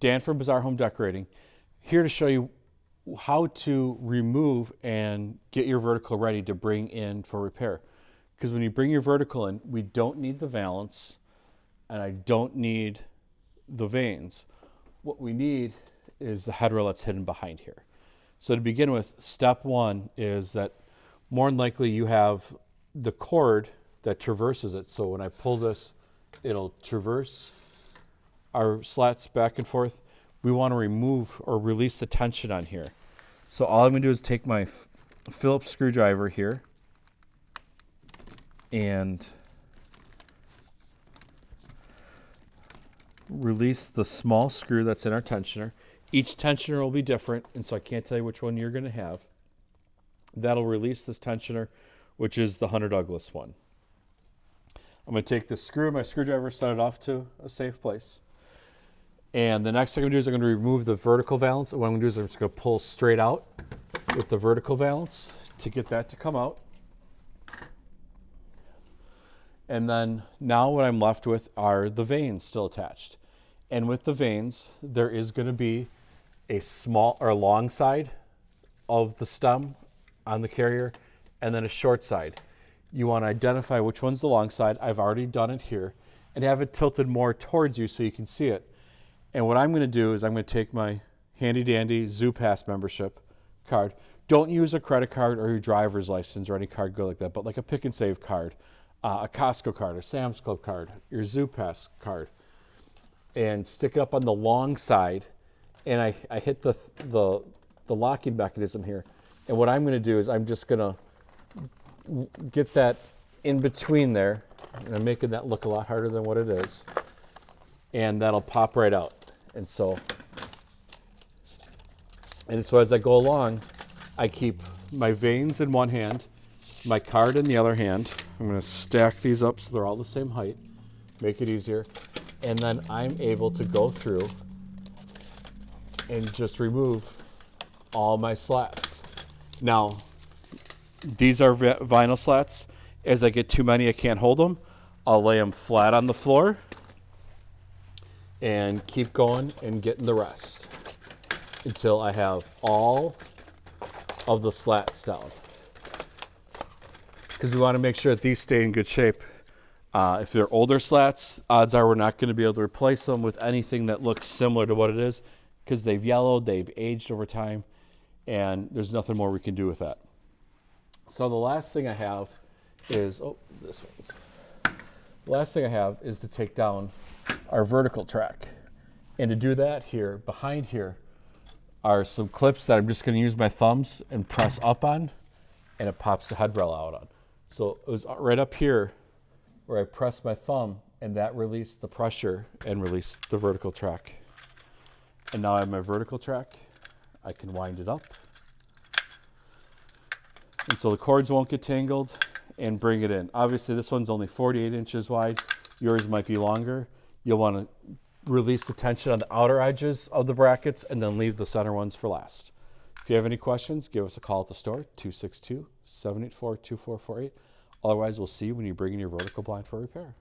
Dan from Bizarre Home Decorating, here to show you how to remove and get your vertical ready to bring in for repair. Because when you bring your vertical in, we don't need the valance and I don't need the vanes. What we need is the headrail that's hidden behind here. So to begin with, step one is that more than likely you have the cord that traverses it. So when I pull this, it'll traverse our slats back and forth. We want to remove or release the tension on here. So all I'm going to do is take my Phillips screwdriver here and release the small screw that's in our tensioner. Each tensioner will be different, and so I can't tell you which one you're going to have. That'll release this tensioner, which is the Hunter Douglas one. I'm going to take this screw, my screwdriver, set it off to a safe place. And the next thing I'm going to do is I'm going to remove the vertical valance. What I'm going to do is I'm just going to pull straight out with the vertical valance to get that to come out. And then now what I'm left with are the vanes still attached. And with the vanes, there is going to be a small or long side of the stem on the carrier and then a short side. You want to identify which one's the long side. I've already done it here and have it tilted more towards you so you can see it. And what I'm going to do is I'm going to take my handy dandy Zoo Pass membership card. Don't use a credit card or your driver's license or any card go like that, but like a Pick 'n Save card, uh, a Costco card, a Sam's Club card, your Zoo Pass card, and stick it up on the long side. And I, I hit the, the, the locking mechanism here. And what I'm going to do is I'm just going to get that in between there. And I'm making that look a lot harder than what it is. And that'll pop right out. And so, and so as I go along, I keep my vanes in one hand, my card in the other hand. I'm going to stack these up so they're all the same height, make it easier. And then I'm able to go through and just remove all my slats. Now, these are vinyl slats. As I get too many, I can't hold them. I'll lay them flat on the floor and keep going and getting the rest until I have all of the slats down. Because we want to make sure that these stay in good shape. Uh, if they're older slats, odds are we're not going to be able to replace them with anything that looks similar to what it is because they've yellowed, they've aged over time, and there's nothing more we can do with that. So the last thing I have is, oh, this one's. The last thing I have is to take down our vertical track. And to do that here, behind here, are some clips that I'm just gonna use my thumbs and press up on, and it pops the headrail out on. So it was right up here where I pressed my thumb, and that released the pressure and released the vertical track. And now I have my vertical track. I can wind it up. And so the cords won't get tangled and bring it in. Obviously this one's only 48 inches wide. Yours might be longer. You'll want to release the tension on the outer edges of the brackets and then leave the center ones for last. If you have any questions, give us a call at the store, 262-784-2448. Otherwise, we'll see you when you bring in your vertical blind for repair.